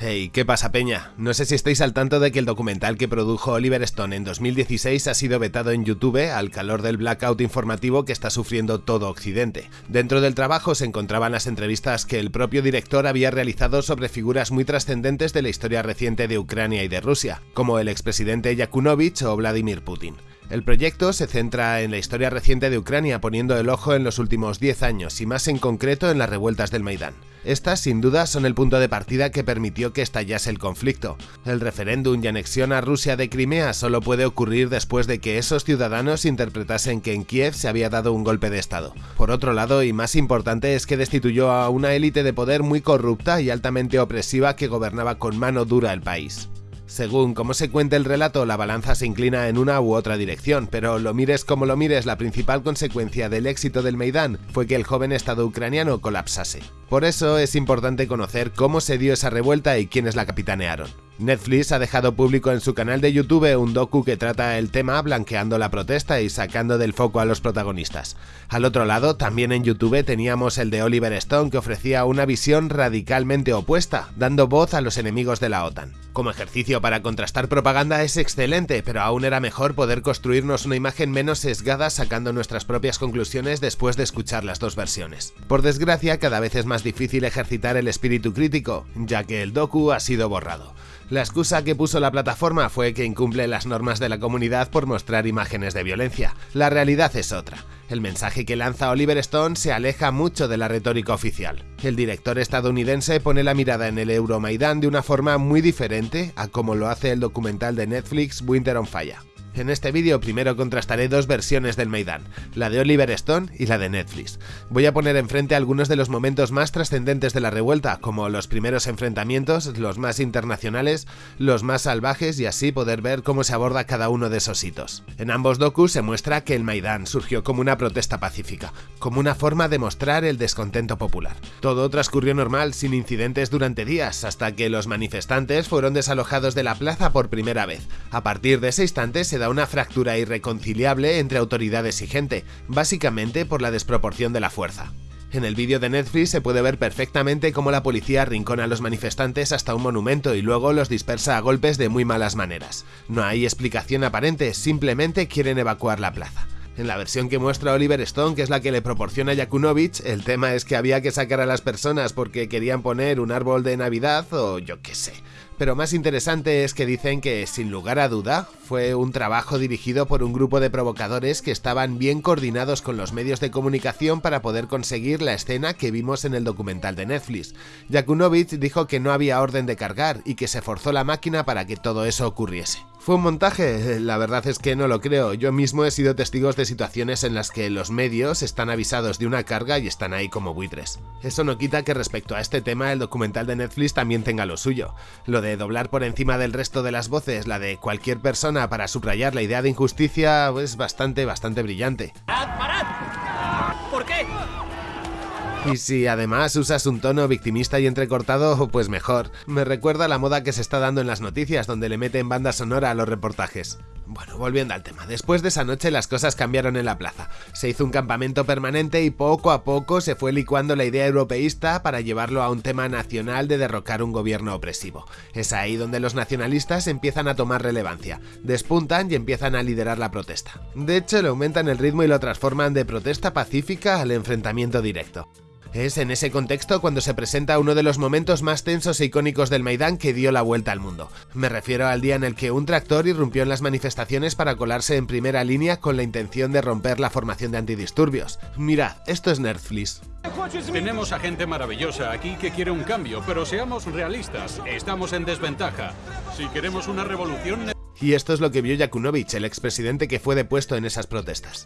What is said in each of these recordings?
Hey, ¿qué pasa peña? No sé si estáis al tanto de que el documental que produjo Oliver Stone en 2016 ha sido vetado en YouTube al calor del blackout informativo que está sufriendo todo Occidente. Dentro del trabajo se encontraban las entrevistas que el propio director había realizado sobre figuras muy trascendentes de la historia reciente de Ucrania y de Rusia, como el expresidente Yakunovich o Vladimir Putin. El proyecto se centra en la historia reciente de Ucrania poniendo el ojo en los últimos 10 años y más en concreto en las revueltas del Maidán. Estas, sin duda, son el punto de partida que permitió que estallase el conflicto. El referéndum y anexión a Rusia de Crimea solo puede ocurrir después de que esos ciudadanos interpretasen que en Kiev se había dado un golpe de Estado. Por otro lado, y más importante, es que destituyó a una élite de poder muy corrupta y altamente opresiva que gobernaba con mano dura el país. Según cómo se cuente el relato, la balanza se inclina en una u otra dirección, pero lo mires como lo mires, la principal consecuencia del éxito del Maidán fue que el joven Estado ucraniano colapsase. Por eso es importante conocer cómo se dio esa revuelta y quiénes la capitanearon. Netflix ha dejado público en su canal de YouTube un docu que trata el tema blanqueando la protesta y sacando del foco a los protagonistas. Al otro lado, también en YouTube teníamos el de Oliver Stone que ofrecía una visión radicalmente opuesta, dando voz a los enemigos de la OTAN. Como ejercicio para contrastar propaganda es excelente, pero aún era mejor poder construirnos una imagen menos sesgada sacando nuestras propias conclusiones después de escuchar las dos versiones. Por desgracia, cada vez es más difícil ejercitar el espíritu crítico, ya que el docu ha sido borrado. La excusa que puso la plataforma fue que incumple las normas de la comunidad por mostrar imágenes de violencia. La realidad es otra. El mensaje que lanza Oliver Stone se aleja mucho de la retórica oficial. El director estadounidense pone la mirada en el Euromaidan de una forma muy diferente a como lo hace el documental de Netflix Winter on Fire. En este vídeo primero contrastaré dos versiones del Maidán, la de Oliver Stone y la de Netflix. Voy a poner enfrente algunos de los momentos más trascendentes de la revuelta, como los primeros enfrentamientos, los más internacionales, los más salvajes y así poder ver cómo se aborda cada uno de esos hitos. En ambos docus se muestra que el Maidán surgió como una protesta pacífica, como una forma de mostrar el descontento popular. Todo transcurrió normal, sin incidentes durante días, hasta que los manifestantes fueron desalojados de la plaza por primera vez. A partir de ese instante se da una fractura irreconciliable entre autoridades y gente, básicamente por la desproporción de la fuerza. En el vídeo de Netflix se puede ver perfectamente cómo la policía arrincona a los manifestantes hasta un monumento y luego los dispersa a golpes de muy malas maneras. No hay explicación aparente, simplemente quieren evacuar la plaza. En la versión que muestra Oliver Stone, que es la que le proporciona Yakunovich, el tema es que había que sacar a las personas porque querían poner un árbol de Navidad o yo qué sé. Pero más interesante es que dicen que, sin lugar a duda, fue un trabajo dirigido por un grupo de provocadores que estaban bien coordinados con los medios de comunicación para poder conseguir la escena que vimos en el documental de Netflix. Yakunovich dijo que no había orden de cargar y que se forzó la máquina para que todo eso ocurriese. ¿Fue un montaje? La verdad es que no lo creo. Yo mismo he sido testigos de situaciones en las que los medios están avisados de una carga y están ahí como buitres. Eso no quita que respecto a este tema el documental de Netflix también tenga lo suyo. Lo de doblar por encima del resto de las voces la de cualquier persona para subrayar la idea de injusticia es bastante, bastante brillante. ¿Por qué? Y si además usas un tono victimista y entrecortado, pues mejor. Me recuerda a la moda que se está dando en las noticias, donde le meten banda sonora a los reportajes. Bueno, volviendo al tema, después de esa noche las cosas cambiaron en la plaza. Se hizo un campamento permanente y poco a poco se fue licuando la idea europeísta para llevarlo a un tema nacional de derrocar un gobierno opresivo. Es ahí donde los nacionalistas empiezan a tomar relevancia, despuntan y empiezan a liderar la protesta. De hecho, le aumentan el ritmo y lo transforman de protesta pacífica al enfrentamiento directo. Es en ese contexto cuando se presenta uno de los momentos más tensos e icónicos del Maidán que dio la vuelta al mundo. Me refiero al día en el que un tractor irrumpió en las manifestaciones para colarse en primera línea con la intención de romper la formación de antidisturbios. Mirad, esto es Netflix. Tenemos a gente maravillosa aquí que quiere un cambio, pero seamos realistas, estamos en desventaja. Si queremos una revolución... Y esto es lo que vio Yakunovich, el expresidente que fue depuesto en esas protestas.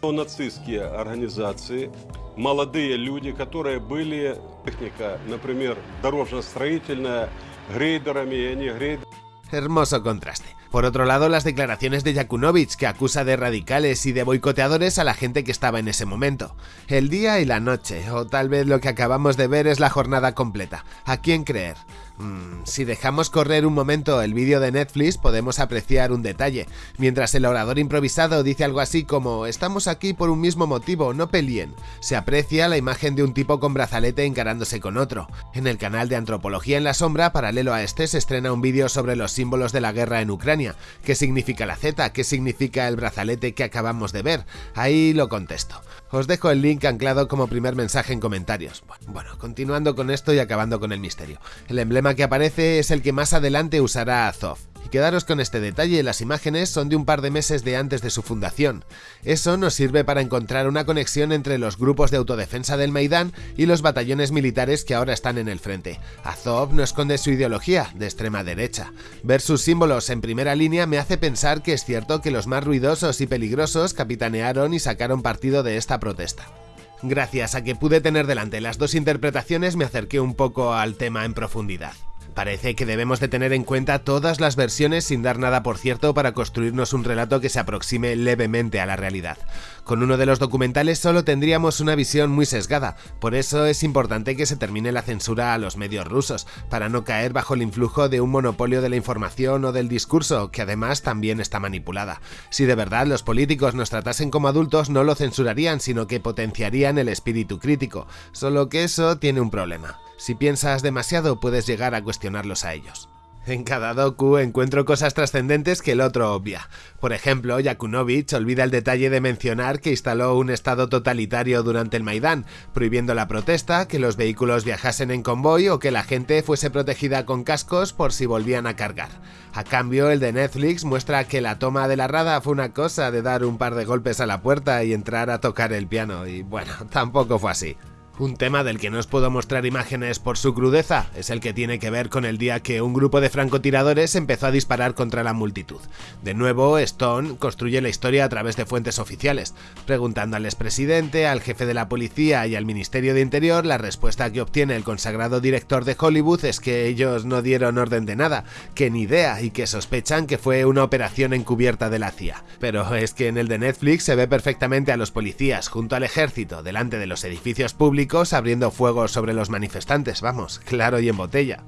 Hermoso contraste. Por otro lado, las declaraciones de Yakunovich, que acusa de radicales y de boicoteadores a la gente que estaba en ese momento. El día y la noche, o tal vez lo que acabamos de ver es la jornada completa. ¿A quién creer? Mm, si dejamos correr un momento el vídeo de Netflix podemos apreciar un detalle, mientras el orador improvisado dice algo así como estamos aquí por un mismo motivo, no peleen. Se aprecia la imagen de un tipo con brazalete encarándose con otro. En el canal de Antropología en la Sombra, paralelo a este, se estrena un vídeo sobre los símbolos de la guerra en Ucrania. ¿Qué significa la Z? ¿Qué significa el brazalete que acabamos de ver? Ahí lo contesto. Os dejo el link anclado como primer mensaje en comentarios. Bueno, continuando con esto y acabando con el misterio. El emblema que aparece es el que más adelante usará Azov. Quedaros con este detalle, las imágenes son de un par de meses de antes de su fundación. Eso nos sirve para encontrar una conexión entre los grupos de autodefensa del Maidán y los batallones militares que ahora están en el frente. Azov no esconde su ideología, de extrema derecha. Ver sus símbolos en primera línea me hace pensar que es cierto que los más ruidosos y peligrosos capitanearon y sacaron partido de esta protesta. Gracias a que pude tener delante las dos interpretaciones me acerqué un poco al tema en profundidad. Parece que debemos de tener en cuenta todas las versiones sin dar nada por cierto para construirnos un relato que se aproxime levemente a la realidad. Con uno de los documentales solo tendríamos una visión muy sesgada, por eso es importante que se termine la censura a los medios rusos, para no caer bajo el influjo de un monopolio de la información o del discurso, que además también está manipulada. Si de verdad los políticos nos tratasen como adultos no lo censurarían, sino que potenciarían el espíritu crítico, solo que eso tiene un problema. Si piensas demasiado puedes llegar a cuestionarlos a ellos. En cada docu encuentro cosas trascendentes que el otro obvia. Por ejemplo, Yakunovich olvida el detalle de mencionar que instaló un estado totalitario durante el Maidán, prohibiendo la protesta, que los vehículos viajasen en convoy o que la gente fuese protegida con cascos por si volvían a cargar. A cambio, el de Netflix muestra que la toma de la rada fue una cosa de dar un par de golpes a la puerta y entrar a tocar el piano, y bueno, tampoco fue así. Un tema del que no os puedo mostrar imágenes por su crudeza es el que tiene que ver con el día que un grupo de francotiradores empezó a disparar contra la multitud. De nuevo, Stone construye la historia a través de fuentes oficiales. Preguntando al expresidente, al jefe de la policía y al Ministerio de Interior, la respuesta que obtiene el consagrado director de Hollywood es que ellos no dieron orden de nada, que ni idea y que sospechan que fue una operación encubierta de la CIA. Pero es que en el de Netflix se ve perfectamente a los policías junto al ejército delante de los edificios públicos abriendo fuego sobre los manifestantes, vamos, claro y en botella.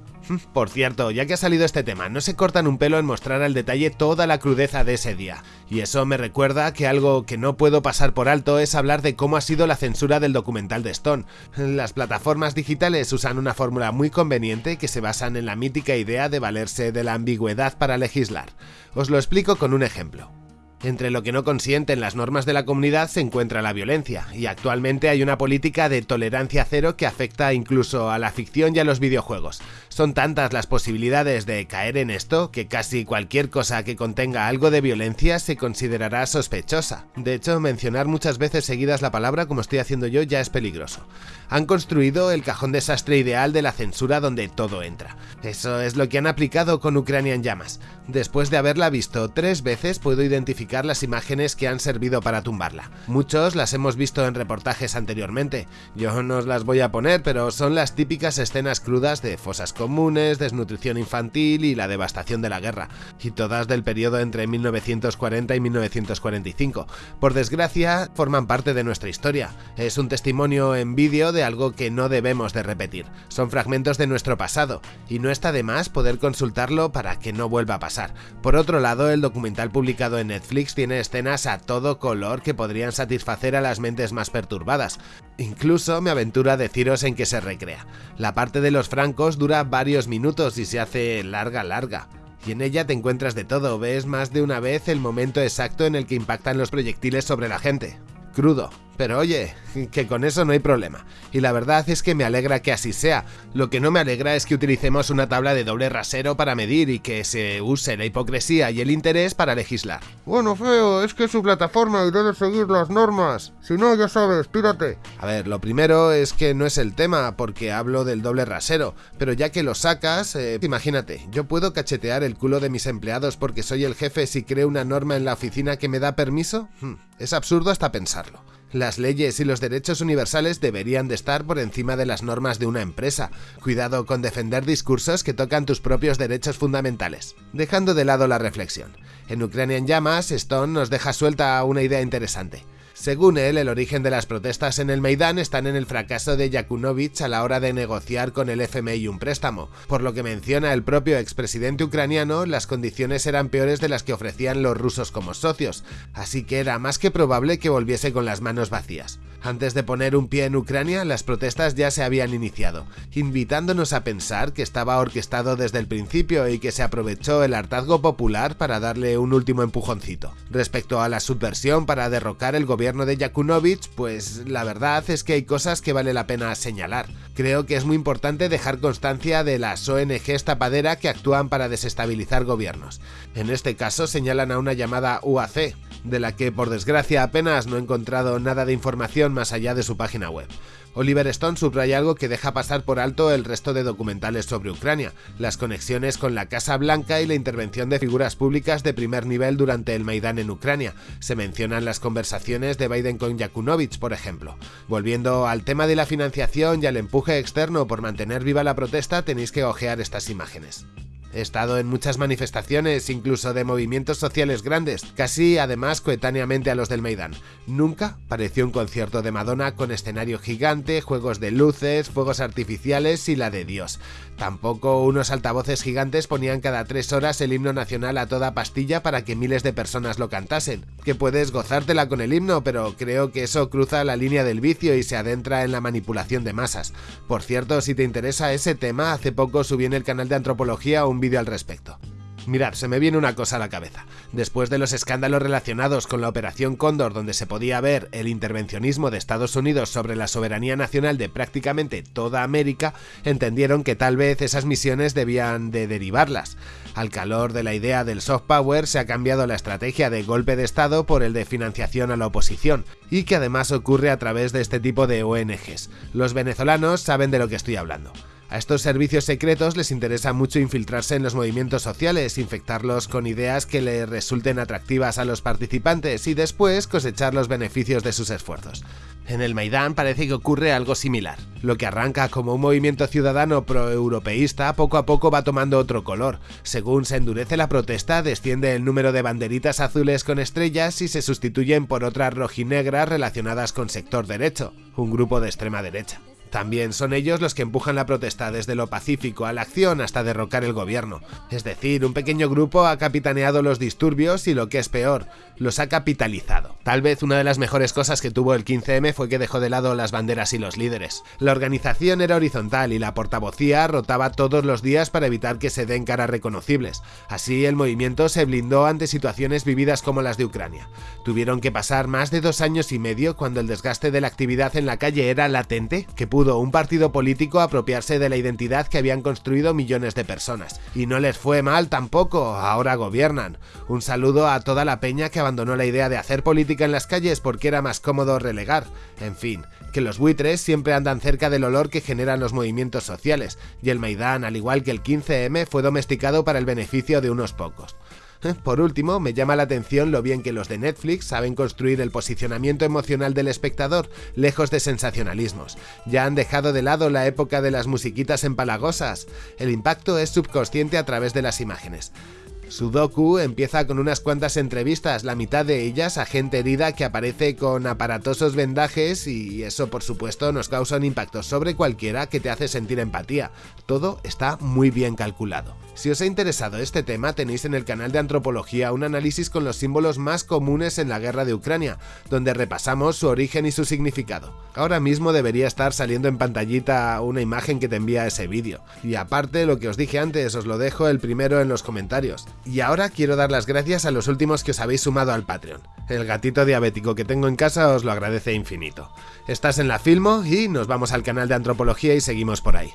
Por cierto, ya que ha salido este tema, no se cortan un pelo en mostrar al detalle toda la crudeza de ese día. Y eso me recuerda que algo que no puedo pasar por alto es hablar de cómo ha sido la censura del documental de Stone. Las plataformas digitales usan una fórmula muy conveniente que se basan en la mítica idea de valerse de la ambigüedad para legislar. Os lo explico con un ejemplo. Entre lo que no consienten las normas de la comunidad se encuentra la violencia, y actualmente hay una política de tolerancia cero que afecta incluso a la ficción y a los videojuegos. Son tantas las posibilidades de caer en esto que casi cualquier cosa que contenga algo de violencia se considerará sospechosa. De hecho, mencionar muchas veces seguidas la palabra como estoy haciendo yo ya es peligroso. Han construido el cajón desastre ideal de la censura donde todo entra. Eso es lo que han aplicado con Ucrania llamas. Después de haberla visto tres veces puedo identificar las imágenes que han servido para tumbarla. Muchos las hemos visto en reportajes anteriormente, yo no os las voy a poner, pero son las típicas escenas crudas de fosas comunes, desnutrición infantil y la devastación de la guerra, y todas del periodo entre 1940 y 1945. Por desgracia, forman parte de nuestra historia. Es un testimonio en vídeo de algo que no debemos de repetir. Son fragmentos de nuestro pasado, y no está de más poder consultarlo para que no vuelva a pasar. Por otro lado, el documental publicado en Netflix tiene escenas a todo color que podrían satisfacer a las mentes más perturbadas. Incluso me aventura a deciros en qué se recrea. La parte de los francos dura varios minutos y se hace larga larga y en ella te encuentras de todo, ves más de una vez el momento exacto en el que impactan los proyectiles sobre la gente. Crudo, pero oye, que con eso no hay problema. Y la verdad es que me alegra que así sea. Lo que no me alegra es que utilicemos una tabla de doble rasero para medir y que se use la hipocresía y el interés para legislar. Bueno, feo, es que su plataforma y debe seguir las normas. Si no, ya sabes, pírate. A ver, lo primero es que no es el tema, porque hablo del doble rasero. Pero ya que lo sacas, eh, imagínate, yo puedo cachetear el culo de mis empleados porque soy el jefe si creo una norma en la oficina que me da permiso. Hmm, es absurdo hasta pensarlo. Las leyes y los derechos universales deberían de estar por encima de las normas de una empresa. Cuidado con defender discursos que tocan tus propios derechos fundamentales. Dejando de lado la reflexión. En Ucrania en llamas, Stone nos deja suelta una idea interesante. Según él, el origen de las protestas en el Maidán están en el fracaso de Yakunovich a la hora de negociar con el FMI un préstamo. Por lo que menciona el propio expresidente ucraniano, las condiciones eran peores de las que ofrecían los rusos como socios, así que era más que probable que volviese con las manos vacías. Antes de poner un pie en Ucrania, las protestas ya se habían iniciado, invitándonos a pensar que estaba orquestado desde el principio y que se aprovechó el hartazgo popular para darle un último empujoncito. Respecto a la subversión para derrocar el gobierno de Yakunovich, pues la verdad es que hay cosas que vale la pena señalar. Creo que es muy importante dejar constancia de las ONGs tapadera que actúan para desestabilizar gobiernos. En este caso señalan a una llamada UAC, de la que por desgracia apenas no he encontrado nada de información más allá de su página web. Oliver Stone subraya algo que deja pasar por alto el resto de documentales sobre Ucrania, las conexiones con la Casa Blanca y la intervención de figuras públicas de primer nivel durante el Maidán en Ucrania. Se mencionan las conversaciones de Biden con Yakunovich, por ejemplo. Volviendo al tema de la financiación y al empuje externo por mantener viva la protesta, tenéis que ojear estas imágenes. He estado en muchas manifestaciones, incluso de movimientos sociales grandes, casi además coetáneamente a los del Maidán. Nunca pareció un concierto de Madonna con escenario gigante, juegos de luces, fuegos artificiales y la de Dios. Tampoco unos altavoces gigantes ponían cada tres horas el himno nacional a toda pastilla para que miles de personas lo cantasen. Que puedes gozártela con el himno, pero creo que eso cruza la línea del vicio y se adentra en la manipulación de masas. Por cierto, si te interesa ese tema, hace poco subí en el canal de antropología un vídeo al respecto. Mirad, se me viene una cosa a la cabeza. Después de los escándalos relacionados con la Operación Cóndor donde se podía ver el intervencionismo de Estados Unidos sobre la soberanía nacional de prácticamente toda América, entendieron que tal vez esas misiones debían de derivarlas. Al calor de la idea del soft power se ha cambiado la estrategia de golpe de Estado por el de financiación a la oposición, y que además ocurre a través de este tipo de ONGs. Los venezolanos saben de lo que estoy hablando. A estos servicios secretos les interesa mucho infiltrarse en los movimientos sociales, infectarlos con ideas que les resulten atractivas a los participantes y después cosechar los beneficios de sus esfuerzos. En el Maidán parece que ocurre algo similar. Lo que arranca como un movimiento ciudadano pro-europeísta poco a poco va tomando otro color. Según se endurece la protesta, desciende el número de banderitas azules con estrellas y se sustituyen por otras rojinegras relacionadas con sector derecho, un grupo de extrema derecha. También son ellos los que empujan la protesta desde lo pacífico a la acción hasta derrocar el gobierno. Es decir, un pequeño grupo ha capitaneado los disturbios y lo que es peor, los ha capitalizado. Tal vez una de las mejores cosas que tuvo el 15M fue que dejó de lado las banderas y los líderes. La organización era horizontal y la portavocía rotaba todos los días para evitar que se den caras reconocibles. Así el movimiento se blindó ante situaciones vividas como las de Ucrania. Tuvieron que pasar más de dos años y medio cuando el desgaste de la actividad en la calle era latente que un partido político apropiarse de la identidad que habían construido millones de personas. Y no les fue mal tampoco, ahora gobiernan. Un saludo a toda la peña que abandonó la idea de hacer política en las calles porque era más cómodo relegar. En fin, que los buitres siempre andan cerca del olor que generan los movimientos sociales, y el Maidán, al igual que el 15M, fue domesticado para el beneficio de unos pocos. Por último, me llama la atención lo bien que los de Netflix saben construir el posicionamiento emocional del espectador, lejos de sensacionalismos. Ya han dejado de lado la época de las musiquitas empalagosas. El impacto es subconsciente a través de las imágenes. Sudoku empieza con unas cuantas entrevistas, la mitad de ellas a gente herida que aparece con aparatosos vendajes y eso por supuesto nos causa un impacto sobre cualquiera que te hace sentir empatía. Todo está muy bien calculado. Si os ha interesado este tema tenéis en el canal de Antropología un análisis con los símbolos más comunes en la guerra de Ucrania, donde repasamos su origen y su significado. Ahora mismo debería estar saliendo en pantallita una imagen que te envía ese vídeo. Y aparte, lo que os dije antes, os lo dejo el primero en los comentarios. Y ahora quiero dar las gracias a los últimos que os habéis sumado al Patreon. El gatito diabético que tengo en casa os lo agradece infinito. Estás en la Filmo y nos vamos al canal de Antropología y seguimos por ahí.